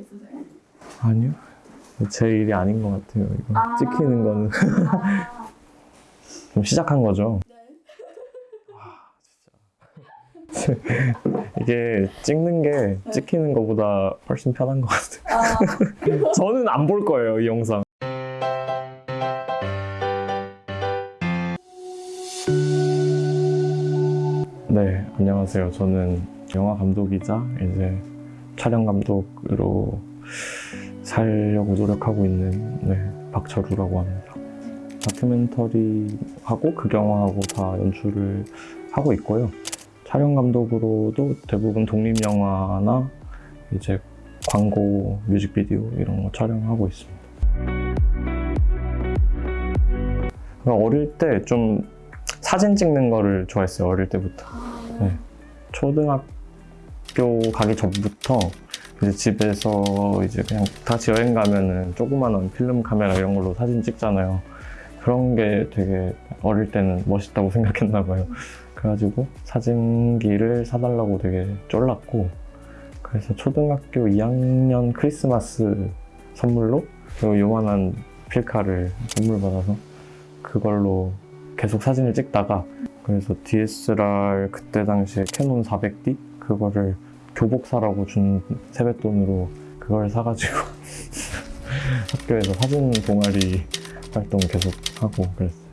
있으세요? 아니요. 제 일이 아닌 것 같아요. 이거 아. 찍히는 거는 아, 좀 시작한 거죠. 네. 이게 찍는 게 찍히는 것보다 훨씬 편한 것 같아요. 아, 저는 안 볼 거예요, 이 영상. 네, 안녕하세요. 저는 영화 감독이자 이제 촬영 감독으로 살려고 노력하고 있는 네, 박철우라고 합니다. 다큐멘터리 하고 극영화하고 다 연출을 하고 있고요. 촬영 감독으로도 대부분 독립 영화나 이제 광고, 뮤직비디오 이런 거 촬영하고 있습니다. 그러니까 어릴 때 좀 사진 찍는 거를 좋아했어요. 어릴 때부터. 네. 초등학교 가기 전부터 이제 집에서 이제 그냥 다 같이 여행 가면은 조그마한 필름 카메라 이런 걸로 사진 찍잖아요. 그런 게 되게 어릴 때는 멋있다고 생각했나 봐요. 그래가지고 사진기를 사달라고 되게 쫄랐고 그래서 초등학교 2학년 크리스마스 선물로 요 요만한 필카를 선물 받아서 그걸로 계속 사진을 찍다가 그래서 DSLR 그때 당시에 캐논 400D 그거를 교복 사라고 준 세뱃돈으로 그걸 사가지고 학교에서 사진 동아리 활동 계속 하고 그랬어요.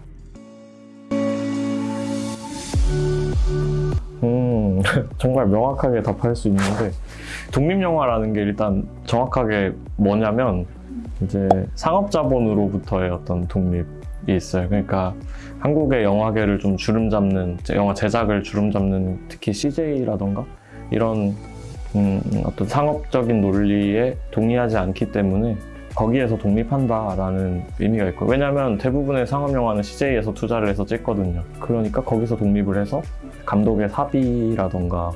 음, 정말 명확하게 답할 수 있는데 독립영화라는 게 일단 정확하게 뭐냐면 이제 상업자본으로부터의 어떤 독립이 있어요. 그러니까 한국의 영화계를 좀 주름 잡는 영화 제작을 주름 잡는 특히 CJ라던가 이런 음, 어떤 상업적인 논리에 동의하지 않기 때문에 거기에서 독립한다라는 의미가 있고 왜냐하면 대부분의 상업 영화는 CJ에서 투자를 해서 찍거든요. 그러니까 거기서 독립을 해서 감독의 사비라던가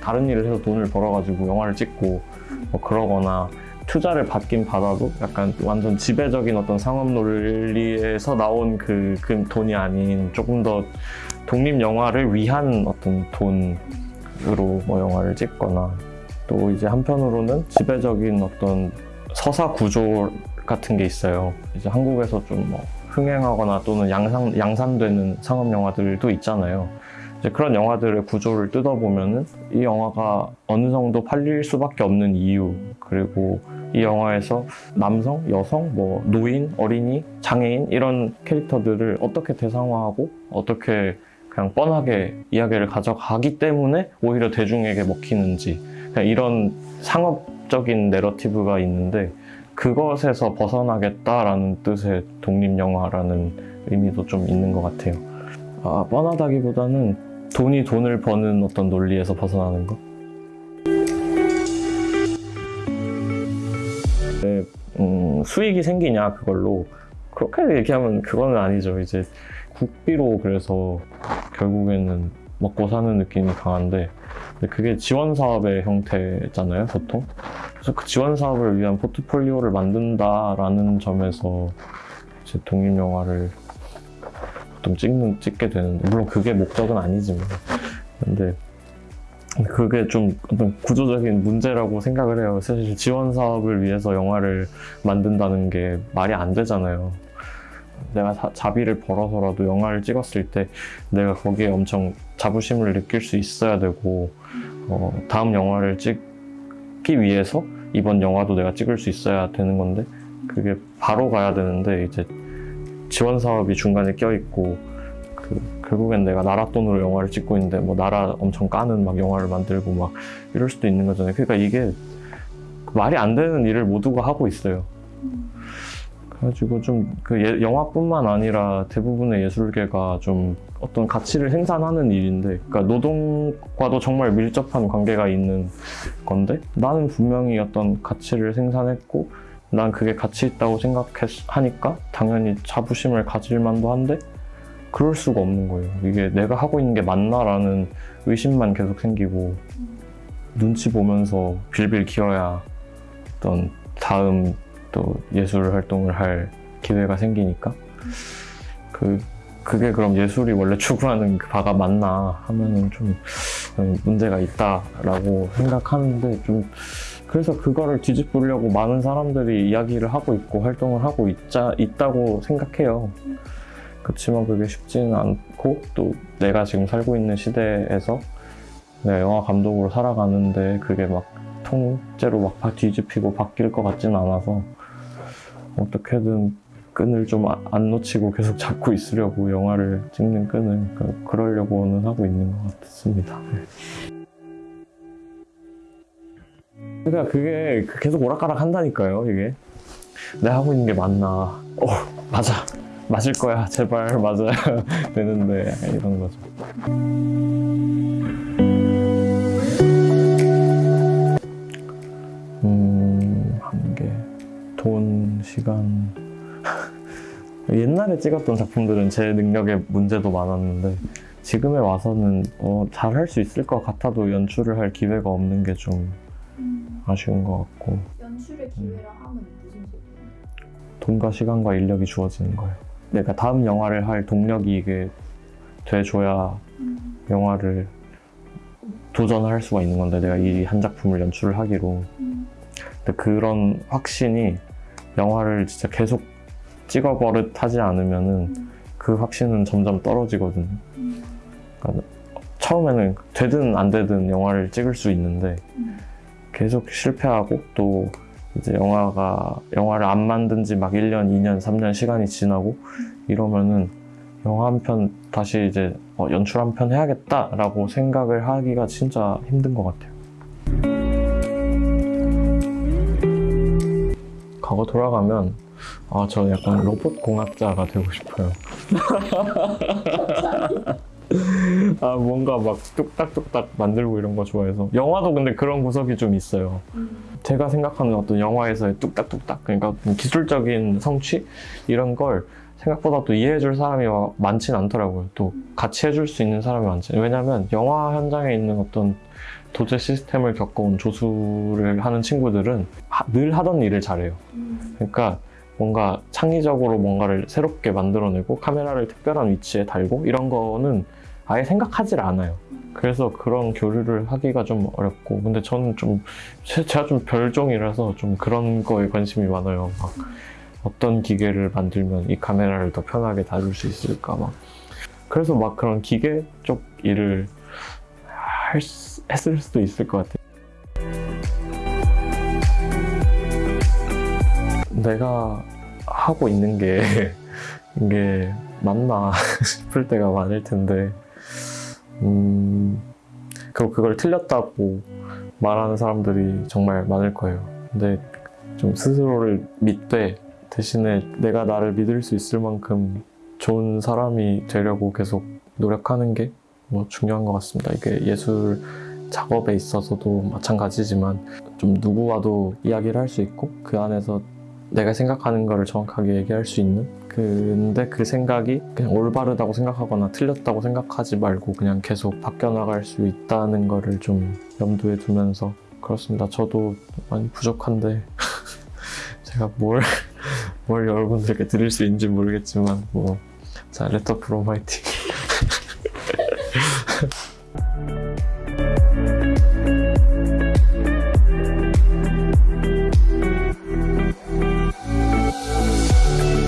다른 일을 해서 돈을 벌어가지고 영화를 찍고 뭐 그러거나 투자를 받긴 받아도 약간 완전 지배적인 어떤 상업 논리에서 나온 그, 그 돈이 아닌 조금 더 독립 영화를 위한 어떤 돈으로 뭐 영화를 찍거나 또 이제 한편으로는 지배적인 어떤 서사 구조 같은 게 있어요. 이제 한국에서 좀 뭐 흥행하거나 또는 양산, 양산되는 상업 영화들도 있잖아요. 이제 그런 영화들의 구조를 뜯어보면은 이 영화가 어느 정도 팔릴 수밖에 없는 이유 그리고 이 영화에서 남성, 여성, 뭐 노인, 어린이, 장애인 이런 캐릭터들을 어떻게 대상화하고 어떻게 그냥 뻔하게 이야기를 가져가기 때문에 오히려 대중에게 먹히는지 이런 상업적인 내러티브가 있는데 그것에서 벗어나겠다라는 뜻의 독립영화라는 의미도 좀 있는 것 같아요. 아, 뻔하다기보다는 돈이 돈을 버는 어떤 논리에서 벗어나는 것? 네, 음, 수익이 생기냐 그걸로 그렇게 얘기하면 그거는 아니죠. 이제 국비로 그래서 결국에는 먹고 사는 느낌이 강한데 그게 지원 사업의 형태잖아요, 보통. 그래서 그 지원 사업을 위한 포트폴리오를 만든다라는 점에서 이제 독립 영화를 보통 찍는 찍게 되는데 물론 그게 목적은 아니지만 근데 그게 좀 어떤 구조적인 문제라고 생각을 해요. 사실 지원 사업을 위해서 영화를 만든다는 게 말이 안 되잖아요. 내가 사- 자비를 벌어서라도 영화를 찍었을 때 내가 거기에 엄청 자부심을 느낄 수 있어야 되고 어, 다음 영화를 찍기 위해서 이번 영화도 내가 찍을 수 있어야 되는 건데 그게 바로 가야 되는데 이제 지원 사업이 중간에 껴있고 그 결국엔 내가 나라 돈으로 영화를 찍고 있는데 뭐 나라 엄청 까는 막 영화를 만들고 막 이럴 수도 있는 거잖아요. 그러니까 이게 말이 안 되는 일을 모두가 하고 있어요. 그래가지고 좀 그 영화뿐만 아니라 대부분의 예술계가 좀 어떤 가치를 생산하는 일인데, 그러니까 노동과도 정말 밀접한 관계가 있는 건데, 나는 분명히 어떤 가치를 생산했고, 난 그게 가치 있다고 생각하니까 당연히 자부심을 가질 만도 한데, 그럴 수가 없는 거예요. 이게 내가 하고 있는 게 맞나라는 의심만 계속 생기고, 눈치 보면서 빌빌 기어야 어떤 다음 또 예술 활동을 할 기회가 생기니까 그 그게 그럼 예술이 원래 추구하는 그 바가 맞나 하면은 좀 문제가 있다라고 생각하는데 좀 그래서 그거를 뒤집으려고 많은 사람들이 이야기를 하고 있고 활동을 하고 있자, 있다고 생각해요. 그렇지만 그게 쉽지는 않고 또 내가 지금 살고 있는 시대에서 영화 감독으로 살아가는데 그게 막 통째로 막 바- 뒤집히고 바뀔 것 같지는 않아서 어떻게든 끈을 좀 안 놓치고 계속 잡고 있으려고 영화를 찍는 끈을 그- 그러려고는 하고 있는 것 같습니다. 그러니까 그게 계속 오락가락 한다니까요, 이게. 내가 하고 있는 게 맞나. 어, 맞아. 맞을 거야. 제발 맞아야 되는데. 이런 거죠. 돈, 시간. 옛날에 찍었던 작품들은 제 능력에 문제도 많았는데, 지금에 와서는 어, 잘할 수 있을 것 같아도 연출을 할 기회가 없는 게좀 음, 아쉬운 것 같고, 연출의 기회라 함은 무슨 소리예요? 돈과 시간과 인력이 주어지는 거예요. 내가 다음 영화를 할 동력이 이게 돼줘야 음, 영화를 도전할 수가 있는 건데 내가 이 한 작품을 연출을 하기로 음, 근데 그런 확신이 영화를 진짜 계속 찍어 버릇 하지 않으면은 음, 그 확신은 점점 떨어지거든요. 음, 처음에는 되든 안 되든 영화를 찍을 수 있는데 음. 계속 실패하고 또 이제 영화가 영화를 안 만든 지 막 1년, 2년, 3년 시간이 지나고 이러면은 영화 한 편 다시 이제 어, 연출 한 편 해야겠다라고 생각을 하기가 진짜 힘든 것 같아요. 과거 돌아가면 아 저 약간 로봇 공학자가 되고 싶어요. 아 뭔가 막 뚝딱뚝딱 만들고 이런 거 좋아해서 영화도 근데 그런 구석이 좀 있어요. 음, 제가 생각하는 어떤 영화에서의 뚝딱뚝딱 그러니까 기술적인 성취 이런 걸 생각보다 또 이해해줄 사람이 많진 않더라고요. 또 같이 해줄 수 있는 사람이 많지. 왜냐면 영화 현장에 있는 어떤 도제 시스템을 겪어온 조수를 하는 친구들은 하- 늘 하던 일을 잘해요. 음, 그러니까 뭔가 창의적으로 뭔가를 새롭게 만들어내고 카메라를 특별한 위치에 달고 이런 거는 아예 생각하질 않아요. 그래서 그런 교류를 하기가 좀 어렵고 근데 저는 좀 제- 제가 좀 별종이라서 좀 그런 거에 관심이 많아요. 막 어떤 기계를 만들면 이 카메라를 더 편하게 다룰 수 있을까 막. 그래서 막 그런 기계 쪽 일을 할 수- 했을 수도 있을 것 같아요. 내가 하고 있는 게 이게 맞나 싶을 때가 많을 텐데. 음 그리고 그걸 틀렸다고 말하는 사람들이 정말 많을 거예요. 근데 좀 스스로를 믿되 대신에 내가 나를 믿을 수 있을 만큼 좋은 사람이 되려고 계속 노력하는 게 뭐 중요한 것 같습니다. 이게 예술 작업에 있어서도 마찬가지지만 좀 누구와도 이야기를 할 수 있고 그 안에서 내가 생각하는 거를 정확하게 얘기할 수 있는? 근데 그 생각이 그냥 올바르다고 생각하거나 틀렸다고 생각하지 말고 그냥 계속 바뀌어나갈 수 있다는 거를 좀 염두에 두면서 그렇습니다. 저도 많이 부족한데 제가 뭘, 뭘 여러분들께 드릴 수 있는지 모르겠지만 뭐 자 레터 프롬 화이팅